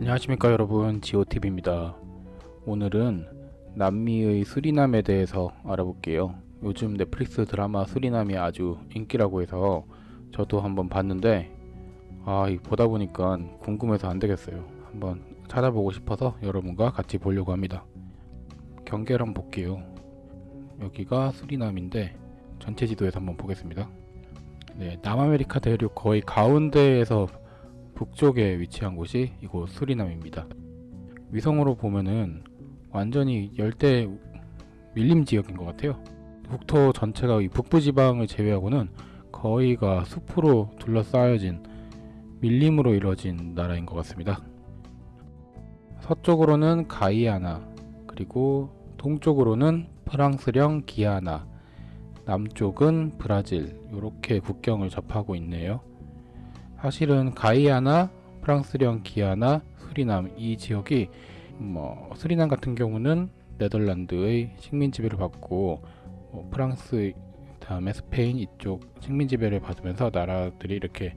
안녕하십니까 여러분. 지오TV입니다. 오늘은 남미의 수리남에 대해서 알아볼게요. 요즘 넷플릭스 드라마 수리남이 아주 인기라고 해서 저도 한번 봤는데 아 보다 보니까 궁금해서 안되겠어요. 한번 찾아보고 싶어서 여러분과 같이 보려고 합니다 경계를 한번 볼게요 여기가 수리남인데 전체 지도에서 한번 보겠습니다 네, 남아메리카 대륙 거의 가운데에서 북쪽에 위치한 곳이 이곳 수리남입니다. 위성으로 보면은 완전히 열대 밀림 지역인 것 같아요. 국토 전체가 이 북부 지방을 제외하고는 거의가 숲으로 둘러싸여진 밀림으로 이루어진 나라인 것 같습니다. 서쪽으로는 가이아나 그리고 동쪽으로는 프랑스령 기아나 남쪽은 브라질 이렇게 국경을 접하고 있네요. 사실은 가이아나, 프랑스령 기아나, 수리남 이 지역이 뭐 수리남 같은 경우는 네덜란드의 식민 지배를 받고 뭐 프랑스 다음에 스페인 이쪽 식민 지배를 받으면서 나라들이 이렇게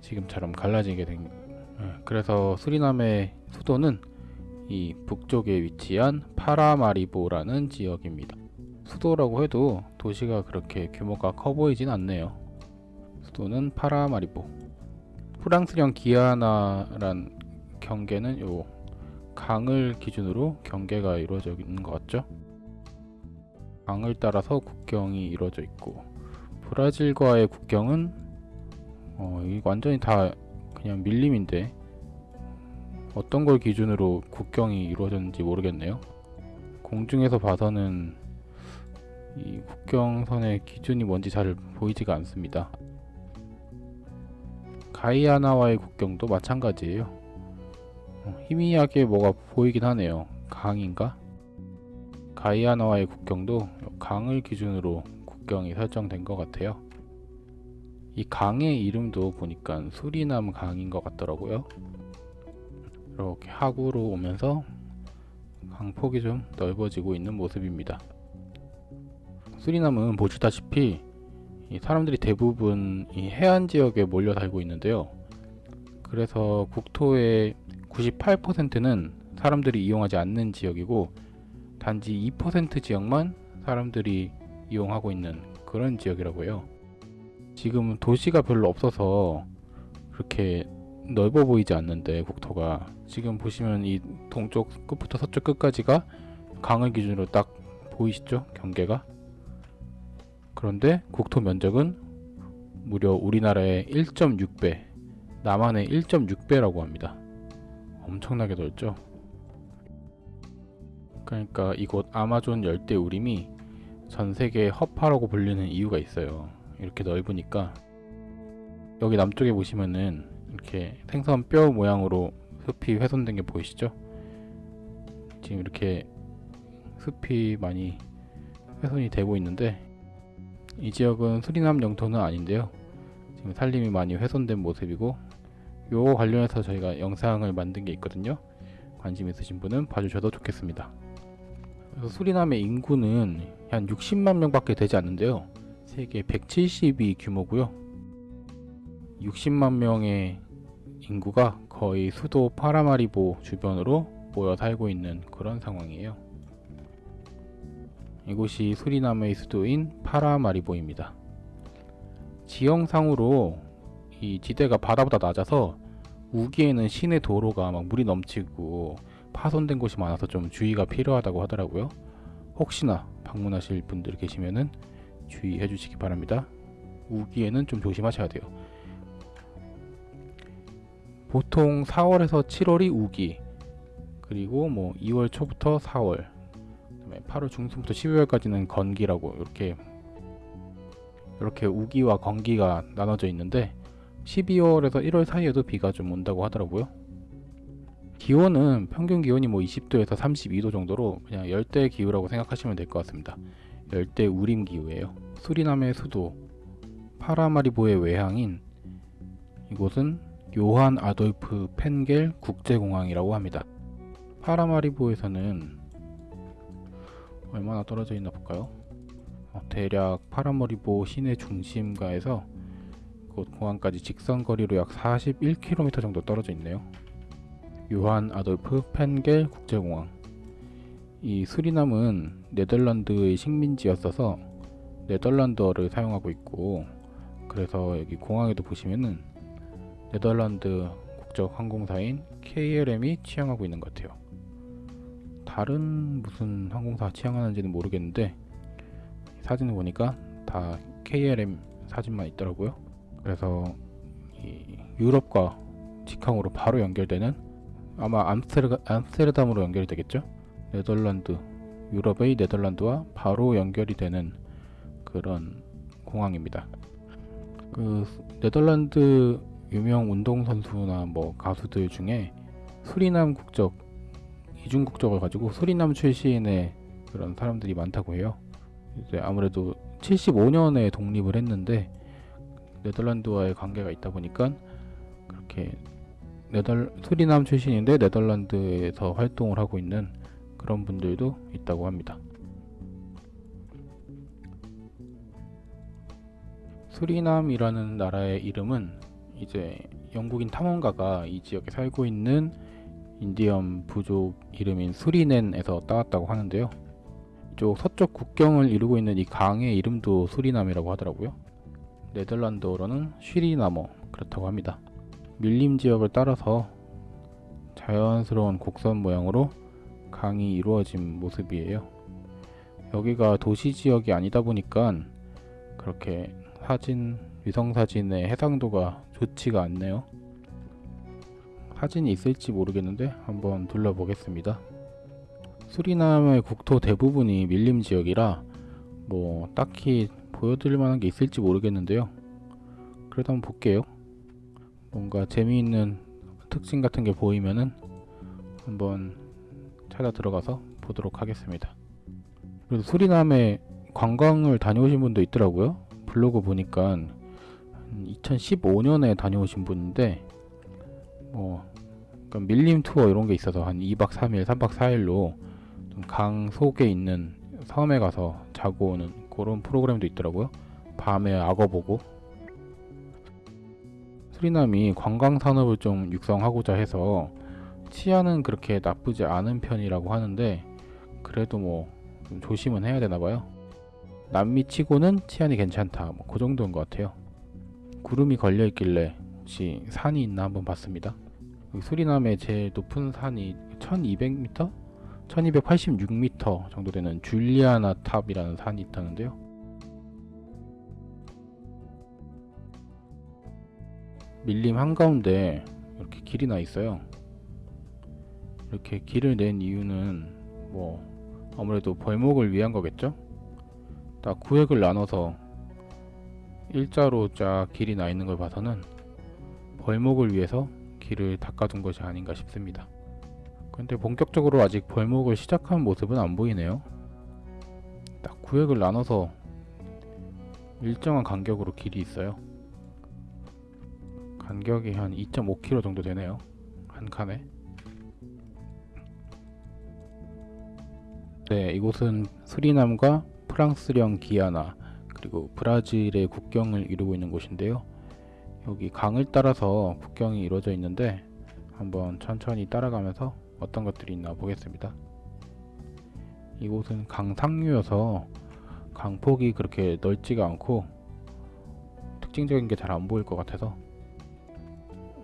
지금처럼 갈라지게 된 어, 그래서 수리남의 수도는 이 북쪽에 위치한 파라마리보라는 지역입니다. 수도라고 해도 도시가 그렇게 규모가 커 보이진 않네요. 수도는 파라마리보. 프랑스령 기아나란 경계는 요 강을 기준으로 경계가 이루어져 있는 것 같죠? 강을 따라서 국경이 이루어져 있고 브라질과의 국경은 어, 이 완전히 다 그냥 밀림인데 어떤 걸 기준으로 국경이 이루어졌는지 모르겠네요. 공중에서 봐서는 이 국경선의 기준이 뭔지 잘 보이지가 않습니다. 가이아나와의 국경도 마찬가지예요. 어, 희미하게 뭐가 보이긴 하네요. 강인가? 가이아나와의 국경도 강을 기준으로 국경이 설정된 것 같아요. 이 강의 이름도 보니까 수리남 강인 것 같더라고요. 이렇게 하구로 오면서 강폭이 좀 넓어지고 있는 모습입니다. 수리남은 보시다시피 사람들이 대부분 이 해안 지역에 몰려 살고 있는데요. 그래서 국토의 98%는 사람들이 이용하지 않는 지역이고 단지 2% 지역만 사람들이 이용하고 있는 그런 지역이라고 해요. 지금 도시가 별로 없어서 그렇게 넓어 보이지 않는데 국토가 지금 보시면 이 동쪽 끝부터 서쪽 끝까지가 강을 기준으로 딱 보이시죠? 경계가 그런데 국토 면적은 무려 우리나라의 1.6배, 남한의 1.6배라고 합니다. 엄청나게 넓죠? 그러니까 이곳 아마존 열대 우림이 전 세계 허파라고 불리는 이유가 있어요. 이렇게 넓으니까 여기 남쪽에 보시면은 이렇게 생선 뼈 모양으로 숲이 훼손된 게 보이시죠? 지금 이렇게 숲이 많이 훼손이 되고 있는데 이 지역은 수리남 영토는 아닌데요. 지금 산림이 많이 훼손된 모습이고 요 관련해서 저희가 영상을 만든 게 있거든요. 관심 있으신 분은 봐주셔도 좋겠습니다. 수리남의 인구는 한 60만 명 밖에 되지 않는데요. 세계 170이 규모고요 60만 명의 인구가 거의 수도 파라마리보 주변으로 모여 살고 있는 그런 상황이에요 이곳이 수리남의 수도인 파라마리보입니다. 지형상으로 이 지대가 바다보다 낮아서 우기에는 시내 도로가 막 물이 넘치고 파손된 곳이 많아서 좀 주의가 필요하다고 하더라고요. 혹시나 방문하실 분들 계시면은 주의해 주시기 바랍니다. 우기에는 좀 조심하셔야 돼요. 보통 4월에서 7월이 우기 그리고 뭐 2월 초부터 4월 그다음에 8월 중순부터 12월까지는 건기라고 이렇게 이렇게 우기와 건기가 나눠져 있는데 12월에서 1월 사이에도 비가 좀 온다고 하더라고요. 기온은 평균 기온이 뭐 20도에서 32도 정도로 그냥 열대 기후라고 생각하시면 될 것 같습니다. 열대 우림 기후예요. 수리남의 수도 파라마리보의 외향인 이곳은 요한 아돌프 펜겔 국제공항이라고 합니다. 파라마리보에서는 얼마나 떨어져 있나 볼까요? 어, 대략 파라머리보 시내 중심가에서 곧 공항까지 직선 거리로 약 41km 정도 떨어져 있네요. 요한 아돌프 펜겔 국제공항. 이 수리남은 네덜란드의 식민지였어서 네덜란드어를 사용하고 있고 그래서 여기 공항에도 보시면은 네덜란드 국적 항공사인 KLM이 취항하고 있는 것 같아요. 다른 무슨 항공사 취항하는지는 모르겠는데 사진을 보니까 다 KLM 사진만 있더라고요. 그래서 이 유럽과 직항으로 바로 연결되는 아마 암스테르, 암스테르담으로 연결이 되겠죠? 네덜란드 유럽의 네덜란드와 바로 연결이 되는 그런 공항입니다. 그 네덜란드 유명 운동선수나 뭐 가수들 중에 수리남 국적 이중 국적을 가지고 수리남 출신의 그런 사람들이 많다고 해요. 이제 아무래도 75년에 독립을 했는데 네덜란드와의 관계가 있다 보니까 그렇게 네덜 수리남 출신인데 네덜란드에서 활동을 하고 있는 그런 분들도 있다고 합니다. 수리남이라는 나라의 이름은 이제 영국인 탐험가가 이 지역에 살고 있는 인디언 부족 이름인 수리넨에서 따왔다고 하는데요. 이쪽 서쪽 국경을 이루고 있는 이 강의 이름도 수리남이라고 하더라고요. 네덜란드어로는 쉬리나머 그렇다고 합니다. 밀림 지역을 따라서 자연스러운 곡선 모양으로 강이 이루어진 모습이에요. 여기가 도시 지역이 아니다 보니까 그렇게 사진 위성 사진의 해상도가 좋지가 않네요. 사진이 있을지 모르겠는데 한번 둘러보겠습니다. 수리남의 국토 대부분이 밀림 지역이라 뭐 딱히 보여드릴 만한 게 있을지 모르겠는데요. 그래도 한번 볼게요. 뭔가 재미있는 특징 같은 게 보이면은 한번 찾아 들어가서 보도록 하겠습니다. 그래서 수리남에 관광을 다녀오신 분도 있더라고요. 블로그 보니까 2015년에 다녀오신 분인데 뭐 그러니까 밀림 투어 이런 게 있어서 한 2박 3일, 3박 4일로 강 속에 있는 섬에 가서 자고 오는 그런 프로그램도 있더라고요. 밤에 악어 보고 수리남이 관광 산업을 좀 육성하고자 해서 치안은 그렇게 나쁘지 않은 편이라고 하는데 그래도 뭐좀 조심은 해야 되나 봐요. 남미 치고는 치안이 괜찮다. 뭐 그 정도인 것 같아요. 구름이 걸려 있길래 혹시 산이 있나 한번 봤습니다. 수리남의 제일 높은 산이 1200m? 1286m 정도 되는 줄리아나 탑이라는 산이 있다는데요. 밀림 한가운데 이렇게 길이 나 있어요. 이렇게 길을 낸 이유는 뭐 아무래도 벌목을 위한 거겠죠? 딱 구획을 나눠서 일자로 쫙 길이 나 있는 걸 봐서는 벌목을 위해서 길을 닦아둔 것이 아닌가 싶습니다. 근데 본격적으로 아직 벌목을 시작한 모습은 안 보이네요. 딱 구획을 나눠서 일정한 간격으로 길이 있어요. 간격이 한 2.5km 정도 되네요. 한 칸에. 네, 이곳은 수리남과 프랑스령 기아나 그리고 브라질의 국경을 이루고 있는 곳인데요. 여기 강을 따라서 국경이 이루어져 있는데 한번 천천히 따라가면서 어떤 것들이 있나 보겠습니다. 이곳은 강 상류여서 강폭이 그렇게 넓지가 않고 특징적인 게 잘 안 보일 것 같아서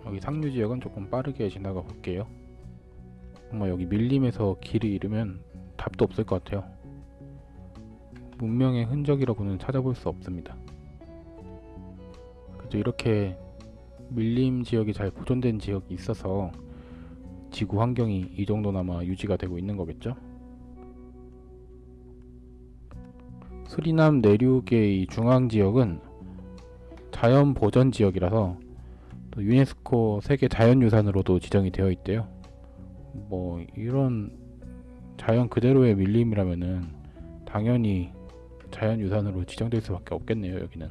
여기 상류 지역은 조금 빠르게 지나가 볼게요. 정말 여기 밀림에서 길을 잃으면 답도 없을 것 같아요. 문명의 흔적이라고는 찾아볼 수 없습니다. 그래도 이렇게 밀림 지역이 잘 보존된 지역이 있어서 지구 환경이 이 정도나마 유지가 되고 있는 거겠죠? 수리남 내륙의 중앙 지역은 자연 보전 지역이라서 또 유네스코 세계 자연유산으로도 지정이 되어 있대요. 뭐 이런 자연 그대로의 밀림이라면은 당연히 자연유산으로 지정될 수밖에 없겠네요 여기는.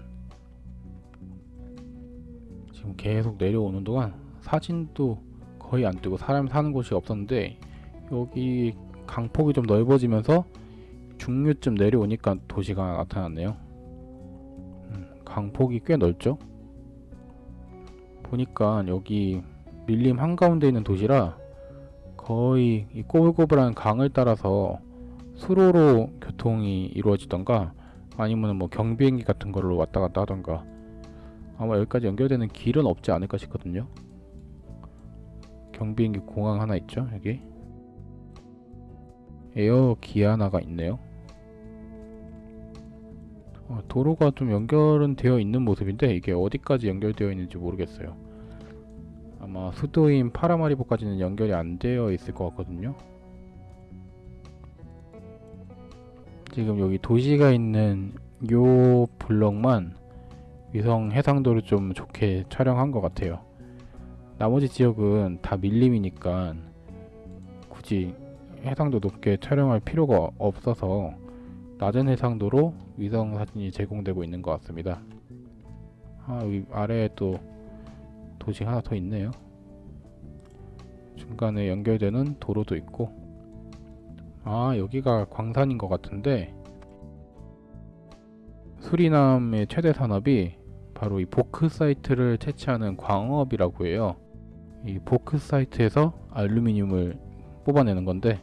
지금 계속 내려오는 동안 사진도 거의 안 뜨고 사람 사는 곳이 없었는데 여기 강폭이 좀 넓어지면서 중류쯤 내려오니까 도시가 나타났네요. 음, 강폭이 꽤 넓죠? 보니까 여기 밀림 한가운데 있는 도시라 거의 이 꼬불꼬불한 강을 따라서 수로로 교통이 이루어지던가 아니면 뭐 경비행기 같은 걸로 왔다 갔다 하던가 아마 여기까지 연결되는 길은 없지 않을까 싶거든요. 경비행기 공항 하나 있죠 여기 에어 기아나가 있네요. 어, 도로가 좀 연결은 되어 있는 모습인데 이게 어디까지 연결되어 있는지 모르겠어요. 아마 수도인 파라마리보까지는 연결이 안 되어 있을 것 같거든요. 지금 여기 도시가 있는 요 블럭만 위성 해상도를 좀 좋게 촬영한 것 같아요. 나머지 지역은 다 밀림이니까 굳이 해상도 높게 촬영할 필요가 없어서 낮은 해상도로 위성 사진이 제공되고 있는 것 같습니다. 아, 여기 아래에 또 도시 하나 더 있네요. 중간에 연결되는 도로도 있고 아 여기가 광산인 것 같은데 수리남의 최대 산업이 바로 이 보크사이트를 채취하는 광업이라고 해요. 이 보크사이트에서 알루미늄을 뽑아내는 건데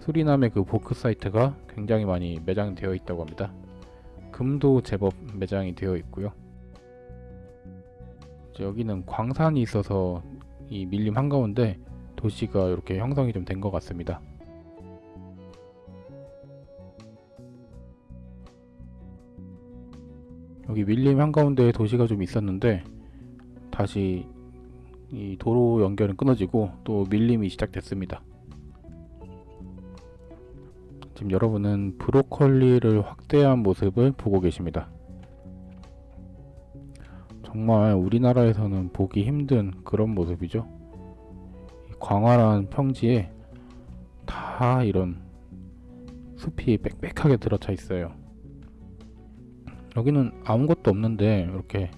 수리남의 그 보크사이트가 굉장히 많이 매장되어 있다고 합니다. 금도 제법 매장이 되어 있고요. 여기는 광산이 있어서 이 밀림 한가운데 도시가 이렇게 형성이 좀 된 것 같습니다. 여기 밀림 한가운데 도시가 좀 있었는데 다시 이 도로 연결은 끊어지고 또 밀림이 시작됐습니다. 지금 여러분은 브로콜리를 확대한 모습을 보고 계십니다. 정말 우리나라에서는 보기 힘든 그런 모습이죠. 광활한 평지에 다 이런 숲이 빽빽하게 들어차 있어요. 여기는 아무것도 없는데 이렇게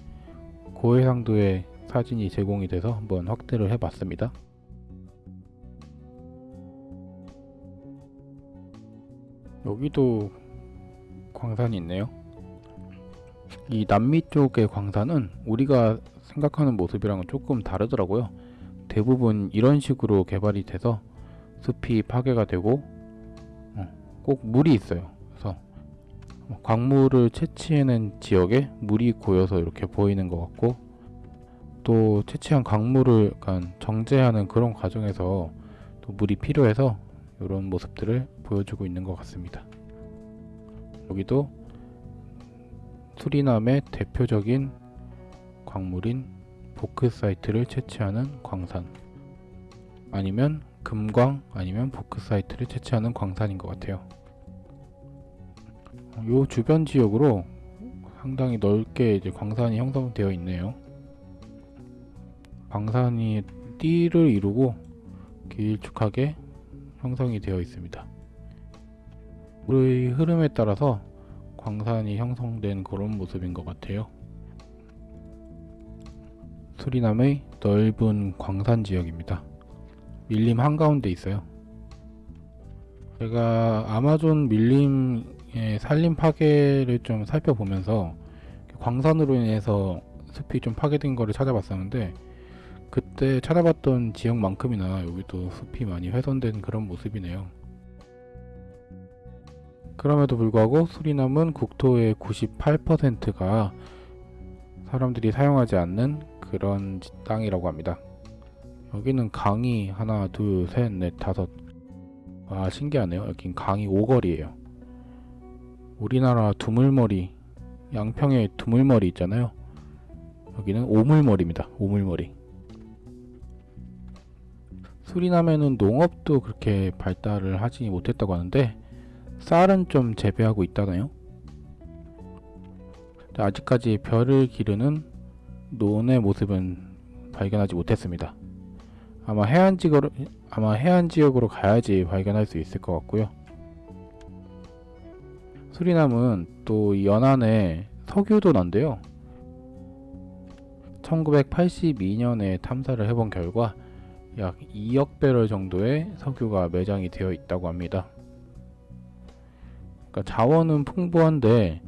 고해상도의 사진이 제공이 돼서 한번 확대를 해봤습니다. 여기도 광산이 있네요. 이 남미 쪽의 광산은 우리가 생각하는 모습이랑은 조금 다르더라고요. 대부분 이런 식으로 개발이 돼서 숲이 파괴가 되고 어, 꼭 물이 있어요. 광물을 채취해낸 지역에 물이 고여서 이렇게 보이는 것 같고 또 채취한 광물을 약간 정제하는 그런 과정에서 또 물이 필요해서 이런 모습들을 보여주고 있는 것 같습니다. 여기도 수리남의 대표적인 광물인 보크사이트를 채취하는 광산 아니면 금광 아니면 보크사이트를 채취하는 광산인 것 같아요. 요 주변 지역으로 상당히 넓게 이제 광산이 형성되어 있네요. 광산이 띠를 이루고 길쭉하게 형성이 되어 있습니다. 물의 흐름에 따라서 광산이 형성된 그런 모습인 것 같아요. 수리남의 넓은 광산 지역입니다. 밀림 한가운데 있어요. 제가 아마존 밀림 의 산림 파괴를 좀 살펴보면서 광산으로 인해서 숲이 좀 파괴된 거를 찾아봤었는데 그때 찾아봤던 지역만큼이나 여기도 숲이 많이 훼손된 그런 모습이네요. 그럼에도 불구하고 수리남은 국토의 98%가 사람들이 사용하지 않는 그런 땅이라고 합니다. 여기는 강이 하나, 둘, 셋, 넷, 다섯. 와 신기하네요. 여긴 강이 오거리예요. 우리나라 두물머리, 양평에 두물머리 있잖아요. 여기는 오물머리입니다. 오물머리. 수리남에는 농업도 그렇게 발달을 하지 못했다고 하는데 쌀은 좀 재배하고 있다네요. 아직까지 별을 기르는 논의 모습은 발견하지 못했습니다. 아마 해안 지역으로 아마 해안 지역으로 가야지 발견할 수 있을 것 같고요. 수리남은 또 연안에 석유도 난데요. 1982년에 탐사를 해본 결과 약 2억 배럴 정도의 석유가 매장이 되어 있다고 합니다. 그러니까 자원은 풍부한데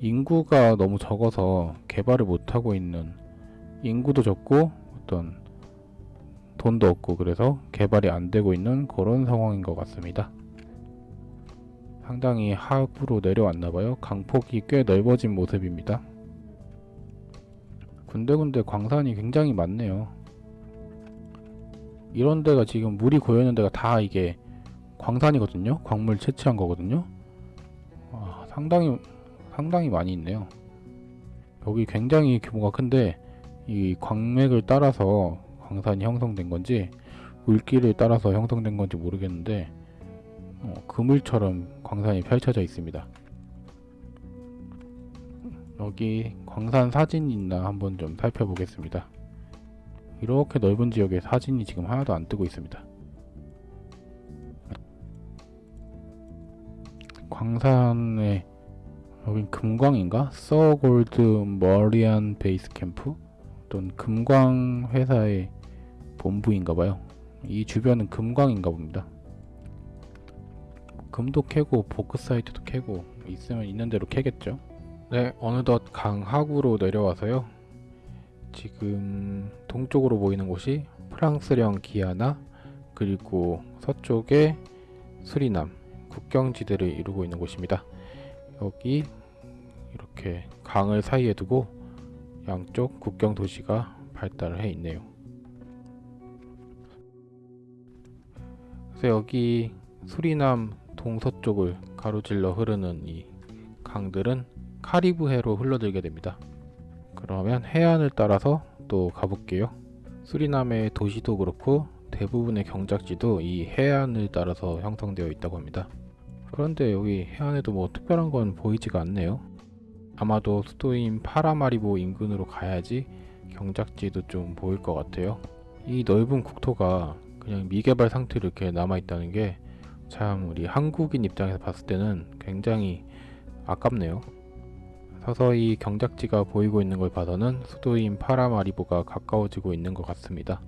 인구가 너무 적어서 개발을 못하고 있는 인구도 적고 어떤 돈도 없고 그래서 개발이 안 되고 있는 그런 상황인 것 같습니다. 상당히 하부로 내려왔나 봐요. 강폭이 꽤 넓어진 모습입니다. 군데군데 광산이 굉장히 많네요. 이런 데가 지금 물이 고여있는 데가 다 이게 광산이거든요. 광물 채취한 거거든요. 아, 상당히 상당히 많이 있네요. 여기 굉장히 규모가 큰데 이 광맥을 따라서 광산이 형성된 건지 물길을 따라서 형성된 건지 모르겠는데 어, 그물처럼 광산이 펼쳐져 있습니다. 여기 광산 사진이 있나 한번 좀 살펴보겠습니다. 이렇게 넓은 지역에 사진이 지금 하나도 안 뜨고 있습니다. 광산에 여긴 금광인가? 서골드 머리안 베이스 캠프? 어떤 금광 회사의 본부인가봐요. 이 주변은 금광인가 봅니다. 금도 캐고 보크사이트도 캐고 있으면 있는 대로 캐겠죠. 네, 어느덧 강 하구로 내려와서요. 지금 동쪽으로 보이는 곳이 프랑스령 기아나 그리고 서쪽에 수리남 국경지대를 이루고 있는 곳입니다. 여기 이렇게 강을 사이에 두고 양쪽 국경 도시가 발달을 해 있네요. 그래서 여기 수리남 동서쪽을 가로질러 흐르는 이 강들은 카리브해로 흘러들게 됩니다. 그러면 해안을 따라서 또 가볼게요. 수리남의 도시도 그렇고 대부분의 경작지도 이 해안을 따라서 형성되어 있다고 합니다. 그런데 여기 해안에도 뭐 특별한 건 보이지가 않네요. 아마도 수도인 파라마리보 인근으로 가야지 경작지도 좀 보일 것 같아요. 이 넓은 국토가 그냥 미개발 상태로 이렇게 남아있다는 게 참 우리 한국인 입장에서 봤을 때는 굉장히 아깝네요. 서서히 경작지가 보이고 있는 걸 봐서는 수도인 파라마리보가 가까워지고 있는 것 같습니다.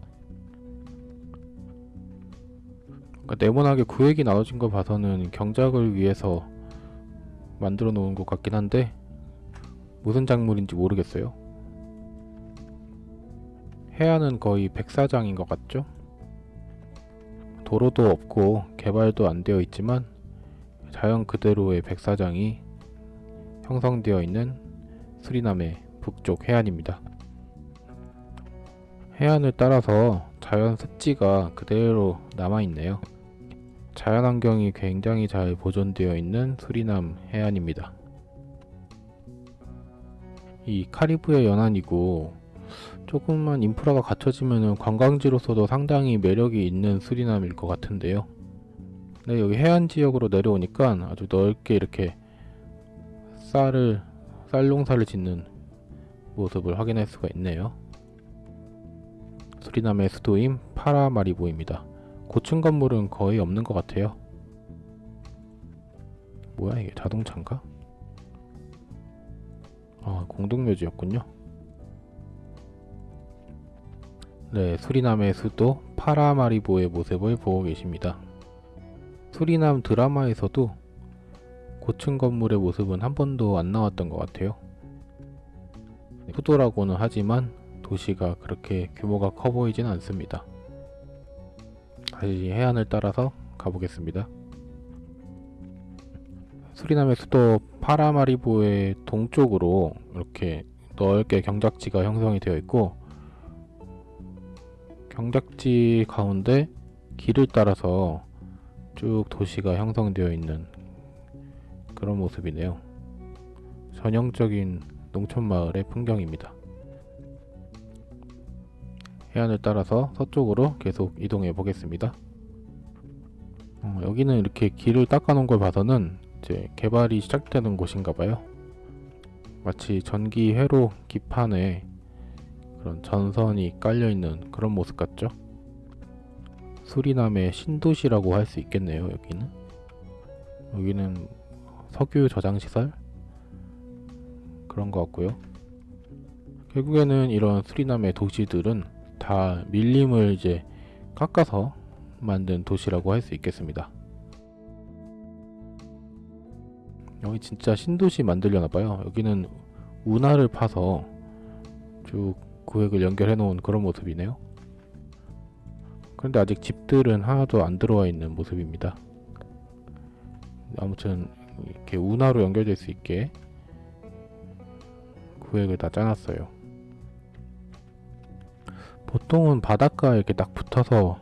그러니까 네모나게 구획이 나눠진 걸 봐서는 경작을 위해서 만들어 놓은 것 같긴 한데 무슨 작물인지 모르겠어요. 해안은 거의 백사장인 것 같죠? 도로도 없고 개발도 안 되어 있지만 자연 그대로의 백사장이 형성되어 있는 수리남의 북쪽 해안입니다. 해안을 따라서 자연 습지가 그대로 남아있네요. 자연환경이 굉장히 잘 보존되어 있는 수리남 해안입니다. 이 카리브해 연안이고 조금만 인프라가 갖춰지면 관광지로서도 상당히 매력이 있는 수리남일 것 같은데요. 네, 여기 해안 지역으로 내려오니까 아주 넓게 이렇게 쌀을 쌀농사를 짓는 모습을 확인할 수가 있네요. 수리남의 수도인 파라마리보입니다. 고층 건물은 거의 없는 것 같아요. 뭐야 이게 자동차인가? 아 공동묘지였군요. 네, 수리남의 수도 파라마리보의 모습을 보고 계십니다. 수리남 드라마에서도 고층 건물의 모습은 한 번도 안 나왔던 것 같아요. 수도라고는 하지만 도시가 그렇게 규모가 커 보이진 않습니다. 다시 해안을 따라서 가보겠습니다. 수리남의 수도 파라마리보의 동쪽으로 이렇게 넓게 경작지가 형성이 되어 있고 경작지 가운데 길을 따라서 쭉 도시가 형성되어 있는 그런 모습이네요. 전형적인 농촌마을의 풍경입니다. 해안을 따라서 서쪽으로 계속 이동해 보겠습니다. 어, 여기는 이렇게 길을 닦아 놓은 걸 봐서는 이제 개발이 시작되는 곳인가 봐요. 마치 전기 회로 기판에 그런 전선이 깔려 있는 그런 모습 같죠? 수리남의 신도시라고 할 수 있겠네요, 여기는. 여기는 석유 저장 시설 그런 것 같고요. 결국에는 이런 수리남의 도시들은 다 밀림을 이제 깎아서 만든 도시라고 할 수 있겠습니다. 여기 진짜 신도시 만들려나 봐요. 여기는 운하를 파서 쭉 구획을 연결해 놓은 그런 모습이네요. 그런데 아직 집들은 하나도 안 들어와 있는 모습입니다. 아무튼 이렇게 운하로 연결될 수 있게 구획을 다 짜놨어요. 보통은 바닷가에 이렇게 딱 붙어서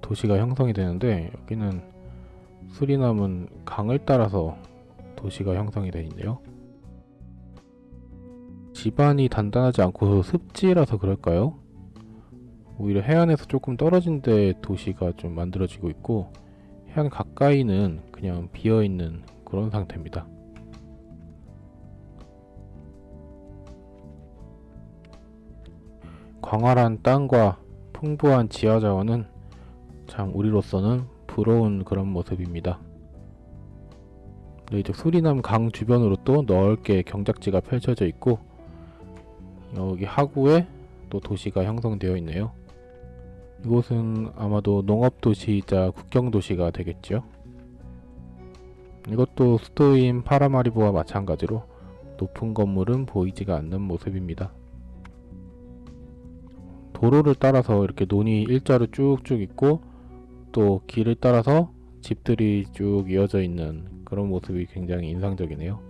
도시가 형성이 되는데 여기는 수리남은 강을 따라서 도시가 형성이 되어 있네요. 집안이 단단하지 않고 습지라서 그럴까요? 오히려 해안에서 조금 떨어진 데 도시가 좀 만들어지고 있고 해안 가까이는 그냥 비어있는 그런 상태입니다. 광활한 땅과 풍부한 지하 자원은 참 우리로서는 부러운 그런 모습입니다. 네, 이제 수리남 강 주변으로 또 넓게 경작지가 펼쳐져 있고 여기 하구에 또 도시가 형성되어 있네요. 이곳은 아마도 농업도시이자 국경도시가 되겠죠. 이것도 수도인 파라마리보와 마찬가지로 높은 건물은 보이지가 않는 모습입니다. 도로를 따라서 이렇게 논이 일자로 쭉쭉 있고 또 길을 따라서 집들이 쭉 이어져 있는 그런 모습이 굉장히 인상적이네요.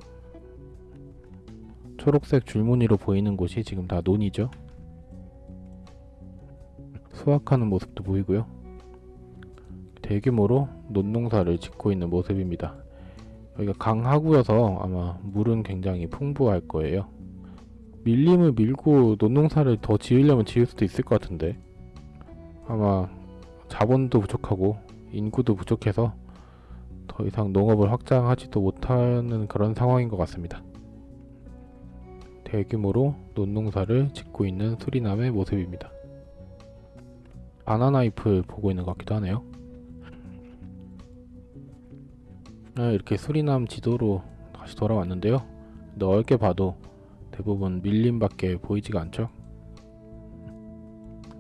초록색 줄무늬로 보이는 곳이 지금 다 논이죠. 수확하는 모습도 보이고요. 대규모로 논농사를 짓고 있는 모습입니다. 여기가 강하구여서 아마 물은 굉장히 풍부할 거예요. 밀림을 밀고 논농사를 더 지으려면 지을 수도 있을 것 같은데 아마 자본도 부족하고 인구도 부족해서 더 이상 농업을 확장하지도 못하는 그런 상황인 것 같습니다. 대규모로 논농사를 짓고 있는 수리남의 모습입니다. 바나나잎을 보고 있는 것 같기도 하네요. 아, 이렇게 수리남 지도로 다시 돌아왔는데요. 넓게 봐도 대부분 밀림밖에 보이지가 않죠.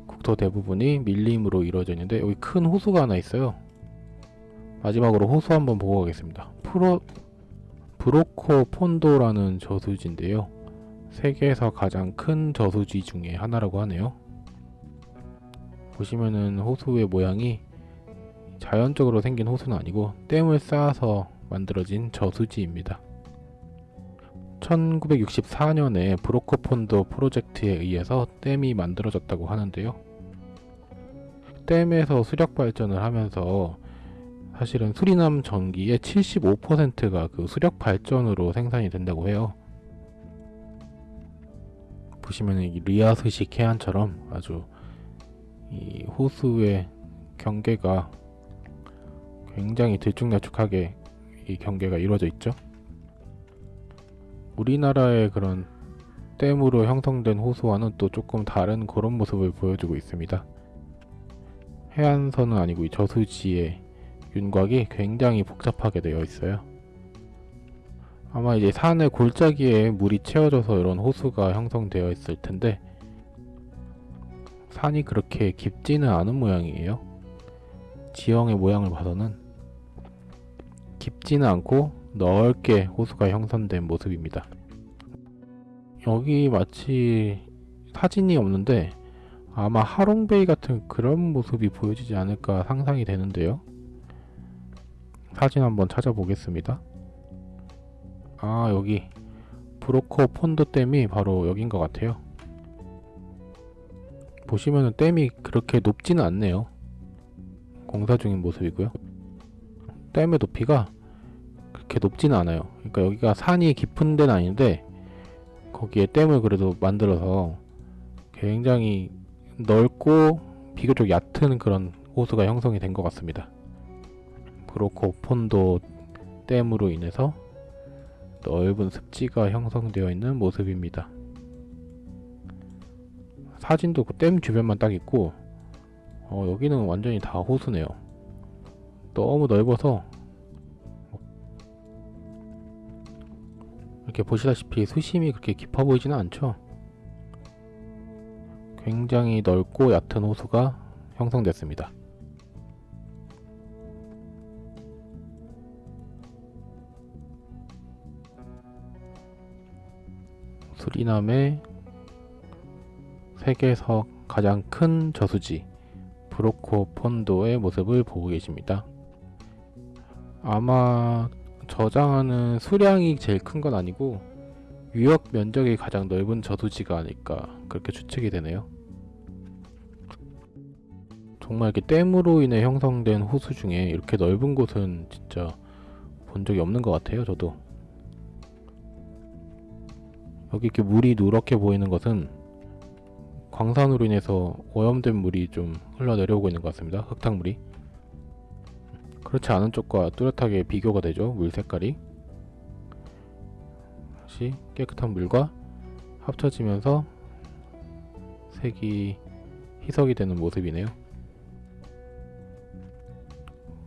국토 대부분이 밀림으로 이루어져 있는데 여기 큰 호수가 하나 있어요. 마지막으로 호수 한번 보고 가겠습니다. 프로 브로코 폰도라는 저수지인데요. 세계에서 가장 큰 저수지 중에 하나라고 하네요. 보시면은 호수의 모양이 자연적으로 생긴 호수는 아니고 댐을 쌓아서 만들어진 저수지입니다. 1964년에 브로커폰도 프로젝트에 의해서 댐이 만들어졌다고 하는데요. 댐에서 수력 발전을 하면서 사실은 수리남 전기의 75%가 그 수력 발전으로 생산이 된다고 해요. 보시면 이 리아스식 해안처럼 아주 이 호수의 경계가 굉장히 들쭉날쭉하게 이 경계가 이루어져 있죠. 우리나라의 그런 댐으로 형성된 호수와는 또 조금 다른 그런 모습을 보여주고 있습니다. 해안선은 아니고 이 저수지의 윤곽이 굉장히 복잡하게 되어 있어요. 아마 이제 산의 골짜기에 물이 채워져서 이런 호수가 형성되어 있을 텐데 산이 그렇게 깊지는 않은 모양이에요. 지형의 모양을 봐서는 깊지는 않고 넓게 호수가 형성된 모습입니다. 여기 마치 사진이 없는데 아마 하롱베이 같은 그런 모습이 보여지지 않을까 상상이 되는데요. 사진 한번 찾아보겠습니다. 아 여기 브로커 폰도 댐이 바로 여긴 것 같아요. 보시면은 댐이 그렇게 높지는 않네요. 공사 중인 모습이고요. 댐의 높이가 그렇게 높지는 않아요. 그러니까 여기가 산이 깊은 데는 아닌데 거기에 댐을 그래도 만들어서 굉장히 넓고 비교적 얕은 그런 호수가 형성이 된 것 같습니다. 브로커 폰도 댐으로 인해서 넓은 습지가 형성되어 있는 모습입니다. 사진도 그 댐 주변만 딱 있고 어, 여기는 완전히 다 호수네요. 너무 넓어서 이렇게 보시다시피 수심이 그렇게 깊어 보이지는 않죠. 굉장히 넓고 얕은 호수가 형성됐습니다. 수리남의 세계에서 가장 큰 저수지 브로코 폰도의 모습을 보고 계십니다. 아마 저장하는 수량이 제일 큰 건 아니고 유역 면적이 가장 넓은 저수지가 아닐까 그렇게 추측이 되네요. 정말 이렇게 댐으로 인해 형성된 호수 중에 이렇게 넓은 곳은 진짜 본 적이 없는 것 같아요, 저도. 여기 이렇게 물이 누렇게 보이는 것은 광산으로 인해서 오염된 물이 좀 흘러내려오고 있는 것 같습니다. 흙탕물이. 그렇지 않은 쪽과 뚜렷하게 비교가 되죠. 물 색깔이. 다시 깨끗한 물과 합쳐지면서 색이 희석이 되는 모습이네요.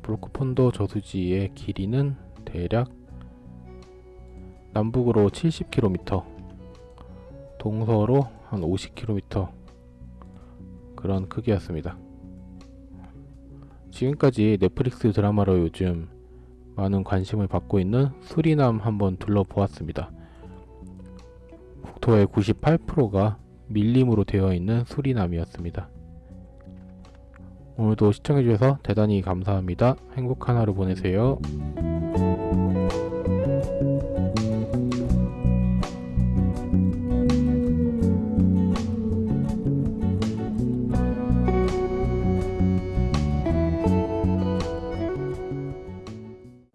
브로코폰도 저수지의 길이는 대략 남북으로 70km, 동서로 한 50km 그런 크기였습니다. 지금까지 넷플릭스 드라마로 요즘 많은 관심을 받고 있는 수리남 한번 둘러보았습니다. 국토의 98%가 밀림으로 되어 있는 수리남이었습니다. 오늘도 시청해주셔서 대단히 감사합니다. 행복한 하루 보내세요.